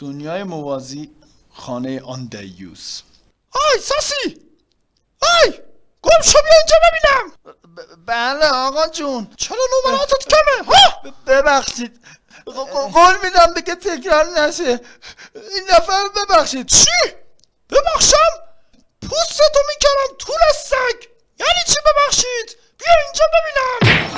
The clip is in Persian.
دنیای موازی خانه آن دیوس آی ساسی! آی! گم شو بیا اینجا ببینم! بله آقا جون. چرا نمراتت کمه؟ ها! ببخشید. قول میدم دیگه تکرار نشه. این نفر ببخشید. چی؟ ببخشم؟ پوستتو می‌کردم طول سگ. یعنی چی ببخشید؟ بیا اینجا ببینم.